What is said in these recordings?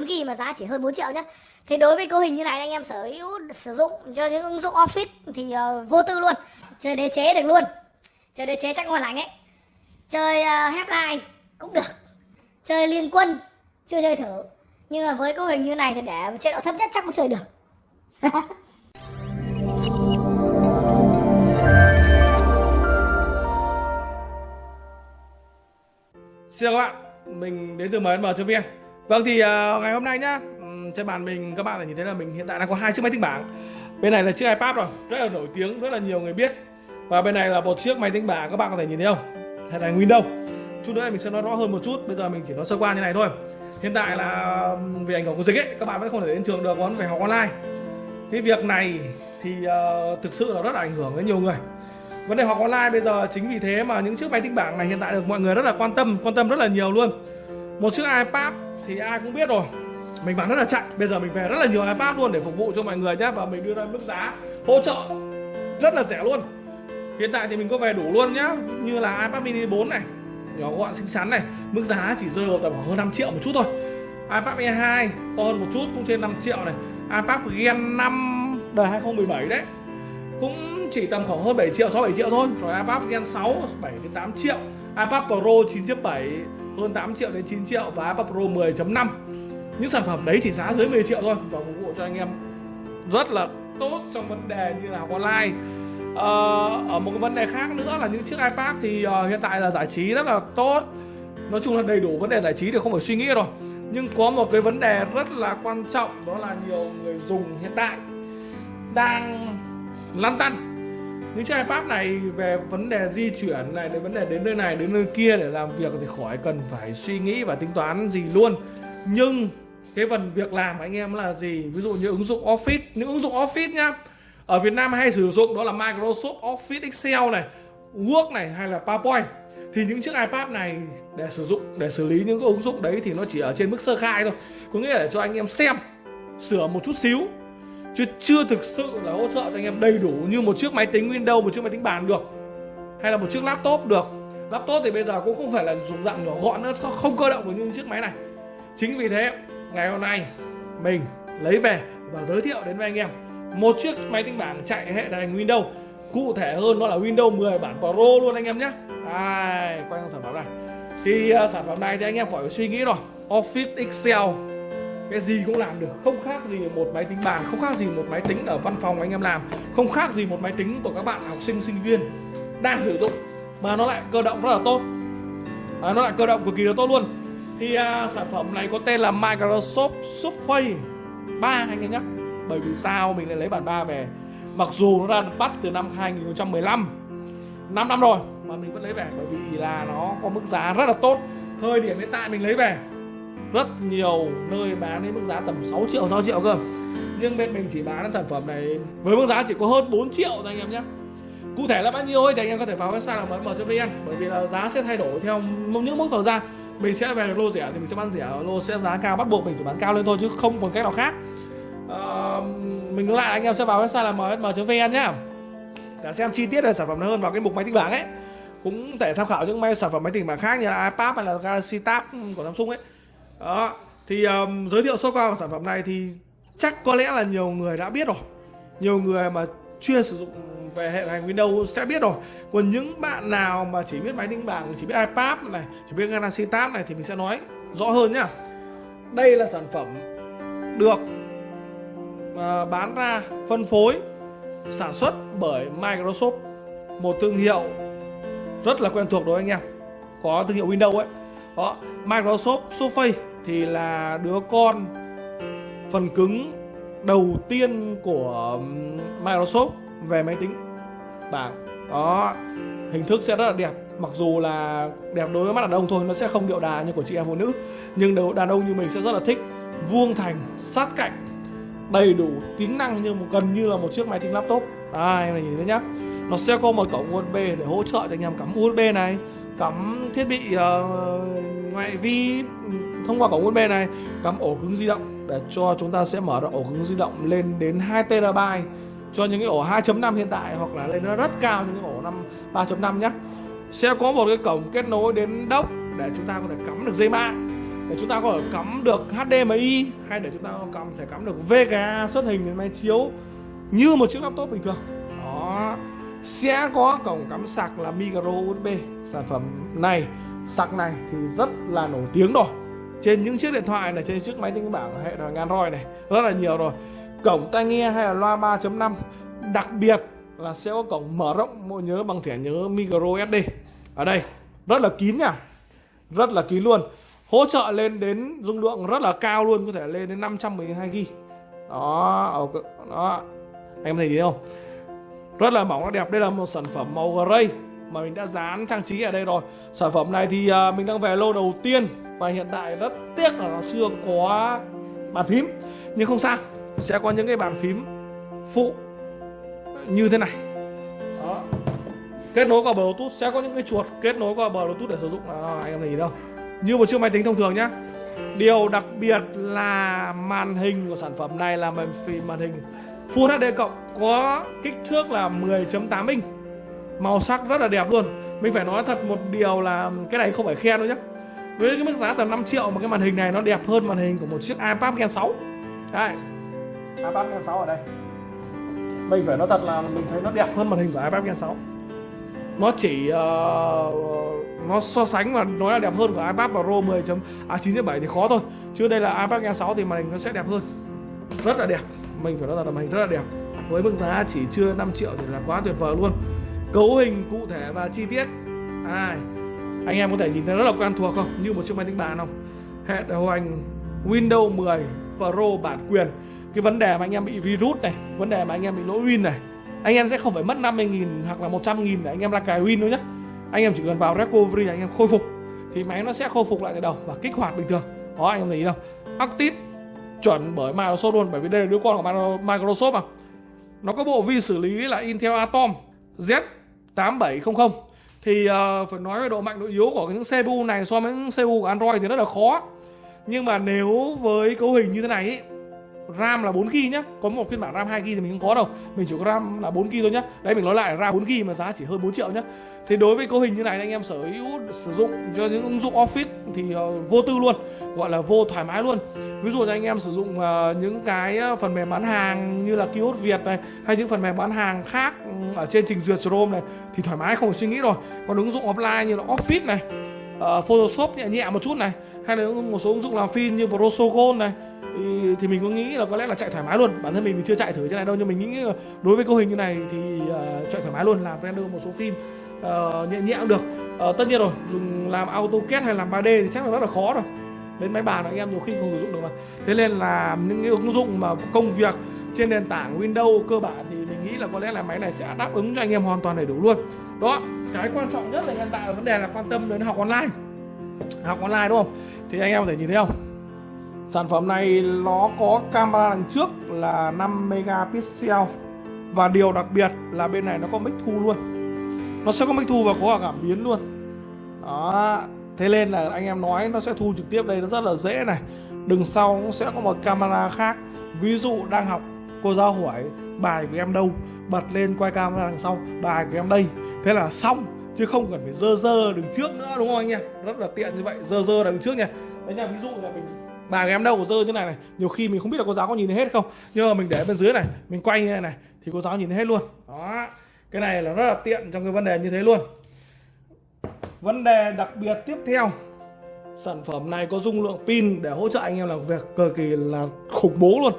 4GB mà giá chỉ hơn 4 triệu nhé thì đối với cấu hình như này anh em sở hữu sử dụng cho những ứng dụng office thì uh, vô tư luôn. Chơi đế chế được luôn. Chơi đế chế chắc ngon lành ấy. Chơi ờ, uh, headline cũng được. Chơi liên quân chưa chơi thử. Nhưng mà với cấu hình như này thì để chế độ thấp nhất chắc cũng chơi được. Xin chào các bạn, mình đến từ MNM.vn Vâng thì uh, ngày hôm nay nhá Trên bàn mình các bạn nhìn thấy là mình hiện tại đang có hai chiếc máy tính bảng. Bên này là chiếc iPad rồi, rất là nổi tiếng, rất là nhiều người biết. Và bên này là một chiếc máy tính bảng các bạn có thể nhìn thấy không? Hệ là Windows. Chút nữa mình sẽ nói rõ hơn một chút, bây giờ mình chỉ nói sơ qua như này thôi. Hiện tại là vì ảnh hưởng của dịch ấy, các bạn vẫn không thể đến trường được, vẫn phải học online. Cái việc này thì uh, thực sự là rất là ảnh hưởng đến nhiều người. Vấn đề học online bây giờ chính vì thế mà những chiếc máy tính bảng này hiện tại được mọi người rất là quan tâm quan tâm rất là nhiều luôn. Một chiếc iPad thì ai cũng biết rồi. Mình bán rất là chạy. Bây giờ mình về rất là nhiều iPad luôn để phục vụ cho mọi người nhé và mình đưa ra mức giá hỗ trợ rất là rẻ luôn. Hiện tại thì mình có về đủ luôn nhá. Như là iPad mini 4 này, nhỏ gọn, xinh xắn này. Mức giá chỉ rơi vào tầm khoảng hơn 5 triệu một chút thôi. iPad mini 2 to hơn một chút, cũng trên 5 triệu này. iPad Gen 5 đời 2017 đấy. Cũng chỉ tầm khoảng hơn 7 triệu 6 7 triệu thôi. Rồi iPad Gen 6 7 đến 8 triệu. iPad Pro 9.7 hơn 8 triệu đến 9 triệu và iPad Pro 10.5 những sản phẩm đấy chỉ giá dưới 10 triệu thôi và phục vụ cho anh em rất là tốt trong vấn đề như là học online. Ờ, ở một cái vấn đề khác nữa là những chiếc iPad thì uh, hiện tại là giải trí rất là tốt. Nói chung là đầy đủ vấn đề giải trí thì không phải suy nghĩ rồi. Nhưng có một cái vấn đề rất là quan trọng đó là nhiều người dùng hiện tại đang lăn tăn những chiếc iPad này về vấn đề di chuyển này, đến vấn đề đến nơi này, đến nơi kia để làm việc thì khỏi cần phải suy nghĩ và tính toán gì luôn. Nhưng cái phần việc làm anh em là gì? Ví dụ như ứng dụng Office. Những ứng dụng Office nhá, ở Việt Nam hay sử dụng đó là Microsoft Office Excel này, Word này hay là PowerPoint. Thì những chiếc iPad này để sử dụng, để xử lý những cái ứng dụng đấy thì nó chỉ ở trên mức sơ khai thôi. Có nghĩa là để cho anh em xem, sửa một chút xíu chứ chưa thực sự là hỗ trợ cho anh em đầy đủ như một chiếc máy tính Windows một chiếc máy tính bàn được hay là một chiếc laptop được. Laptop thì bây giờ cũng không phải là dùng dạng nhỏ gọn nữa không cơ động như chiếc máy này. Chính vì thế ngày hôm nay mình lấy về và giới thiệu đến với anh em một chiếc máy tính bảng chạy hệ điều hành Windows. Cụ thể hơn nó là Windows 10 bản Pro luôn anh em nhé. Đây, quay sang sản phẩm này. Thì uh, sản phẩm này thì anh em khỏi suy nghĩ rồi. Office Excel cái gì cũng làm được không khác gì một máy tính bàn không khác gì một máy tính ở văn phòng anh em làm không khác gì một máy tính của các bạn học sinh sinh viên đang sử dụng. Mà nó lại cơ động rất là tốt. À, nó lại cơ động cực kỳ là tốt luôn. Thì à, sản phẩm này có tên là Microsoft Surface 3 anh em nhé. Bởi vì sao? Mình lại lấy bản 3 về. Mặc dù nó ra bắt từ năm 2015 5 năm rồi mà mình vẫn lấy về. Bởi vì là nó có mức giá rất là tốt. Thời điểm hiện tại mình lấy về rất nhiều nơi bán đến mức giá tầm 6 triệu 6 triệu cơ. Nhưng bên mình chỉ bán sản phẩm này với mức giá chỉ có hơn 4 triệu thôi anh em nhé. Cụ thể là bao nhiêu ấy thì anh em có thể vào website là mn.vn bởi vì là giá sẽ thay đổi theo những mức thời gian. Mình sẽ về lô rẻ thì mình sẽ bán rẻ lô sẽ giá cao bắt buộc mình phải bán cao lên thôi chứ không còn cách nào khác. À, mình lại anh em sẽ vào website là mn.vn nhá. Để xem chi tiết về sản phẩm hơn vào cái mục máy tính bảng ấy. Cũng thể tham khảo những máy sản phẩm máy tính bảng khác như là iPad hay là Galaxy Tab của Samsung ấy đó thì um, giới thiệu sơ qua về sản phẩm này thì chắc có lẽ là nhiều người đã biết rồi. Nhiều người mà chuyên sử dụng về hệ hành Windows sẽ biết rồi. Còn những bạn nào mà chỉ biết máy tính bảng chỉ biết iPad này chỉ biết Galaxy Tab này thì mình sẽ nói rõ hơn nhá. Đây là sản phẩm được uh, bán ra phân phối sản xuất bởi Microsoft. Một thương hiệu rất là quen thuộc đối với anh em. Có thương hiệu Windows ấy. Đó Microsoft Surface thì là đứa con phần cứng đầu tiên của Microsoft về máy tính. Bảng đó hình thức sẽ rất là đẹp mặc dù là đẹp đối với mắt đàn ông thôi nó sẽ không điệu đà như của chị em phụ nữ nhưng đầu đàn ông như mình sẽ rất là thích vuông thành sát cạnh đầy đủ tính năng như một gần như là một chiếc máy tính laptop. Đây em này nhìn thấy nhá nó sẽ có một cổng USB để hỗ trợ cho anh em cắm USB này cắm thiết bị uh, ngoại vi thông qua cổng USB này, cắm ổ cứng di động để cho chúng ta sẽ mở được ổ cứng di động lên đến 2 TB cho những cái ổ 2.5 hiện tại hoặc là lên nó rất cao những cái ổ 5 3.5 nhé sẽ có một cái cổng kết nối đến dock để chúng ta có thể cắm được dây mạng, để chúng ta có thể cắm được HDMI hay để chúng ta có cắm, thể cắm được VGA xuất hình đến máy chiếu như một chiếc laptop bình thường. Đó. Sẽ có cổng cắm sạc là micro USB sản phẩm này. Sạc này thì rất là nổi tiếng rồi trên những chiếc điện thoại này, trên chiếc máy tính bảng hệ thống Android này, rất là nhiều rồi. Cổng tai nghe hay là loa 3.5 đặc biệt là sẽ có cổng mở rộng, bộ nhớ bằng thẻ nhớ micro SD ở đây, rất là kín nha, rất là kín luôn. Hỗ trợ lên đến, dung lượng rất là cao luôn, có thể lên đến 512 GB đó đó. Anh em thấy gì không? Rất là mỏng rất đẹp. Đây là một sản phẩm màu gray mà mình đã dán trang trí ở đây rồi. Sản phẩm này thì à, mình đang về lô đầu tiên và hiện tại rất tiếc là nó chưa có bàn phím. Nhưng không sao sẽ có những cái bàn phím phụ như thế này. Đó. Kết nối qua bluetooth sẽ có những cái chuột kết nối qua bluetooth để sử dụng. À, anh em thấy gì đâu. Như một chiếc máy tính thông thường nhá. Điều đặc biệt là màn hình của sản phẩm này là màn phim màn hình Full HD cộng có kích thước là 10.8 inch. Màu sắc rất là đẹp luôn. Mình phải nói thật một điều là cái này không phải khen đâu nhé với cái mức giá tầm 5 triệu mà cái màn hình này nó đẹp hơn màn hình của một chiếc iPad Gen 6 đây. iPad Gen 6 ở đây. Mình phải nói thật là mình thấy nó đẹp hơn màn hình của iPad Gen 6 nó chỉ uh, nó so sánh và nói là đẹp hơn của iPad Pro 10 à 9.7 thì khó thôi. Chứ đây là iPad Gen 6 thì màn hình nó sẽ đẹp hơn. Rất là đẹp. Mình phải nói thật là màn hình rất là đẹp. Với mức giá chỉ chưa 5 triệu thì là quá tuyệt vời luôn. Cấu hình cụ thể và chi tiết. À, anh em có thể nhìn thấy rất là quen thuộc không? Như một chiếc máy tính bàn không? Hệ điều hành Windows 10 Pro bản quyền. Cái vấn đề mà anh em bị virus này, vấn đề mà anh em bị lỗi win này, anh em sẽ không phải mất 50.000 hoặc là 100.000 để anh em ra cài win đâu nhé anh em chỉ cần vào recovery, anh em khôi phục, thì máy nó sẽ khôi phục lại từ đầu và kích hoạt bình thường. Đó anh em thấy đâu. Active chuẩn bởi Microsoft luôn, bởi vì đây là đứa con của Microsoft mà. Nó có bộ vi xử lý là Intel Atom Z8700 thì uh, phải nói về độ mạnh độ yếu của những CPU này so với những CPU của Android thì rất là khó. Nhưng mà nếu với cấu hình như thế này ý, RAM là 4GB nhá. Có một phiên bản RAM 2GB thì mình không có đâu. Mình chỉ có RAM là 4GB thôi nhá. Đấy mình nói lại RAM 4GB mà giá chỉ hơn 4 triệu nhá. Thế đối với cấu hình như này anh em sở hữu sử dụng cho những ứng dụng Office thì uh, vô tư luôn Gọi là vô thoải mái luôn. Ví dụ như anh em sử dụng uh, những cái ờ, phần mềm bán hàng như là Kiosk Việt này Hay những phần mềm bán hàng khác ừ, ở trên trình duyệt Chrome này Thì thoải mái không phải suy nghĩ rồi. Còn ứng dụng offline như là Office này uh, Photoshop nhẹ nhẹ một chút này Hay là một số ứng dụng làm phim như Prosocol này thì, thì mình có nghĩ là có lẽ là chạy thoải mái luôn. Bản thân mình thì chưa chạy thử cái này đâu nhưng mình nghĩ đối với cấu hình như này thì uh, chạy thoải mái luôn làm render một số phim uh, nhẹ nhẹ cũng được. Uh, tất nhiên rồi dùng làm AutoCAD hay làm 3D thì chắc là rất là khó rồi. Đến máy bàn anh em nhiều khi không sử dụng được mà. Thế nên là những cái ứng dụng mà công việc trên nền tảng Windows cơ bản thì mình nghĩ là có lẽ là máy này sẽ đáp ứng cho anh em hoàn toàn đầy đủ luôn. Đó cái quan trọng nhất là hiện tại là vấn đề là quan tâm đến học online. Học online đúng không? Thì anh em có thể nhìn thấy không? Sản phẩm này nó có camera đằng trước là 5 megapixel và điều đặc biệt là bên này nó có mic thu luôn. Nó sẽ có mic thu và có cả cảm biến luôn. Đó, thế nên là anh em nói nó sẽ thu trực tiếp đây nó rất là dễ này. Đằng sau cũng sẽ có một camera khác. Ví dụ đang học cô giáo hỏi bài của em đâu, bật lên quay camera đằng sau, bài của em đây. Thế là xong chứ không cần phải dơ dơ đứng trước nữa đúng không anh em? Rất là tiện như vậy, dơ dơ đằng trước nha. Đấy nha, ví dụ là mình bà của em đâu rơi như này này. Nhiều khi mình không biết là cô giáo có nhìn thấy hết không. Nhưng mà mình để bên dưới này mình quay như này này thì cô giáo nhìn thấy hết luôn. Đó. Cái này là rất là tiện trong cái vấn đề như thế luôn. Vấn đề đặc biệt tiếp theo. Sản phẩm này có dung lượng pin để hỗ trợ anh em làm việc cực kỳ là khủng bố luôn.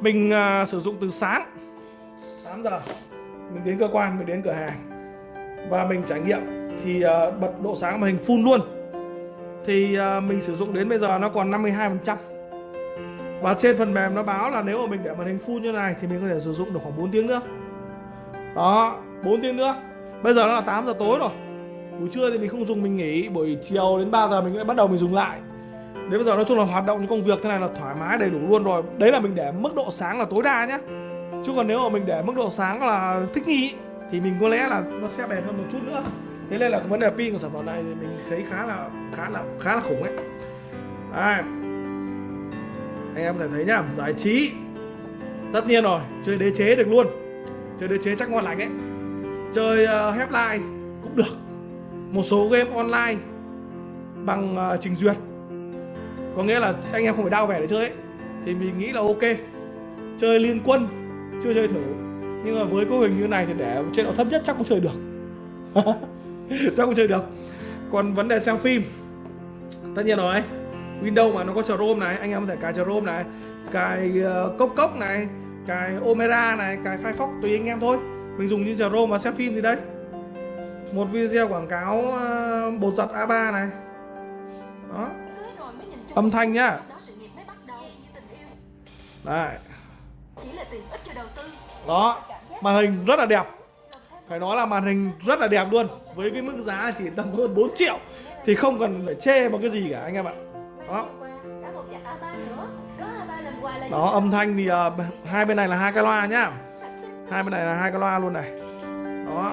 Mình uh, sử dụng từ sáng. 8 giờ mình đến cơ quan mình đến cửa hàng. Và mình trải nghiệm thì uh, bật độ sáng màn hình full luôn thì à, mình sử dụng đến bây giờ nó còn 52% và trên phần mềm nó báo là nếu mà mình để màn hình full như này thì mình có thể sử dụng được khoảng 4 tiếng nữa. Đó 4 tiếng nữa. Bây giờ nó là 8 giờ tối rồi. Buổi trưa thì mình không dùng, mình nghỉ. Buổi chiều đến 3 giờ mình lại bắt đầu mình dùng lại. Đến bây giờ nói chung là hoạt động những công việc thế này là thoải mái, đầy đủ luôn rồi. Đấy là mình để mức độ sáng là tối đa nhé chứ còn nếu mà mình để mức độ sáng là thích nghi, thì mình có lẽ là nó sẽ bền hơn một chút nữa thế nên là cái vấn đề pin của sản phẩm này thì mình thấy khá là khá là khá là khủng ấy. À, anh em có thể thấy nhá giải trí. Tất nhiên rồi chơi đế chế được luôn. Chơi đế chế chắc ngon lành ấy. Chơi ờ, uh, headline cũng được. Một số game online bằng uh, trình duyệt. Có nghĩa là anh em không phải đau vẻ để chơi ấy. Thì mình nghĩ là ok. Chơi liên quân chưa chơi thử. Nhưng mà với cấu hình như này thì để chế độ thấp nhất chắc cũng chơi được. chắc cũng chơi được. Còn vấn đề xem phim. Tất nhiên rồi. Windows mà nó có Chrome này anh em có thể cài Chrome này cài uh, cốc cốc này cài Opera này cài Firefox tùy anh em thôi. Mình dùng như Chrome và xem phim gì đây? Một video quảng cáo uh, bột giặt A3 này. Đó. Âm thanh nhá. Đây đó. Màn hình rất là đẹp phải nói là màn hình rất là đẹp luôn. Với cái mức giá chỉ tầm hơn 4 triệu thì không cần phải chê một cái gì cả anh em ạ. Đó đó âm thanh thì uh, hai bên này là hai cái loa nhá. Hai bên này là hai cái loa luôn này. Đó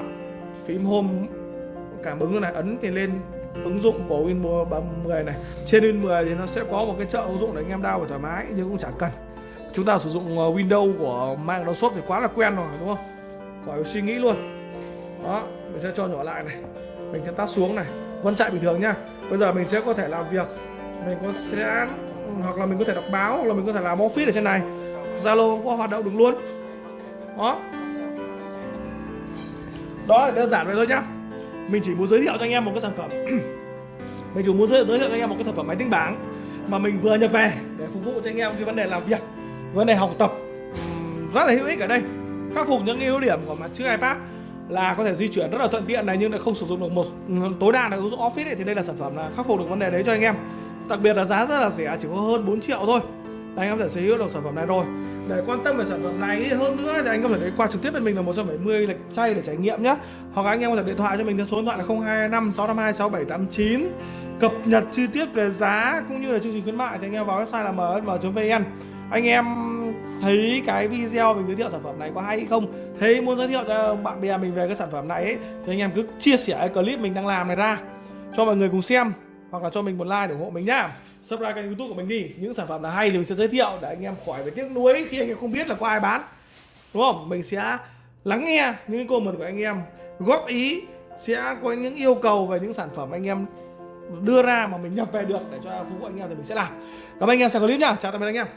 phím home cảm ứng luôn này. Ấn thì lên ứng dụng của Win 10 này. Trên Win 10 thì nó sẽ có một cái chợ ứng dụng để anh em đao thoải mái nhưng cũng chẳng cần. Chúng ta sử dụng à, Windows của Microsoft thì quá là quen rồi đúng không? Khỏi suy nghĩ luôn đó, mình sẽ cho nhỏ lại này. Mình sẽ tắt xuống này. Vẫn chạy bình thường nhá bây giờ mình sẽ có thể làm việc. Mình có sẽ, hoặc là mình có thể đọc báo, hoặc là mình có thể làm office ở trên này. Zalo có hoạt động được luôn. Đó. Đó là đơn giản vậy thôi nhá. Mình chỉ muốn giới thiệu cho anh em một cái sản phẩm. Mình chỉ muốn giới thiệu cho anh em một cái sản phẩm máy tính bảng mà mình vừa nhập về để phục vụ cho anh em cái vấn đề làm việc, vấn đề học tập. Rất là hữu ích ở đây. Khắc phục những ưu điểm của mặt chữ iPad là có thể di chuyển rất là thuận tiện này nhưng lại không sử dụng được một tối đa là ứng dụng Office ấy, thì đây là sản phẩm là khắc phục được vấn đề đấy cho anh em. Đặc biệt là giá rất là rẻ chỉ có hơn 4 triệu thôi. Là anh em có thể sở hữu được sản phẩm này rồi. Để quan tâm về sản phẩm này hơn nữa thì anh có thể đến qua trực tiếp bên mình là 170 lịch chay để trải nghiệm nhé hoặc anh em có thể điện thoại cho mình theo số điện thoại là 025 652 6789 cập nhật chi tiết về giá cũng như là chương trình khuyến mại thì anh em vào website là msm.vn anh em thấy cái video mình giới thiệu sản phẩm này có hay hay không? Thấy muốn giới thiệu cho bạn bè mình về cái sản phẩm này ấy, thì anh em cứ chia sẻ cái clip mình đang làm này ra cho mọi người cùng xem hoặc là cho mình một like để ủng hộ mình nhá. Subscribe kênh youtube của mình đi những sản phẩm là hay thì mình sẽ giới thiệu để anh em khỏi phải tiếc nuối khi anh em không biết là có ai bán. Đúng không? Mình sẽ lắng nghe những comment của anh em góp ý sẽ có những yêu cầu về những sản phẩm anh em đưa ra mà mình nhập về được để cho phục vụ anh em thì mình sẽ làm. Cảm ơn anh em xem clip nhá. Chào tạm biệt anh em.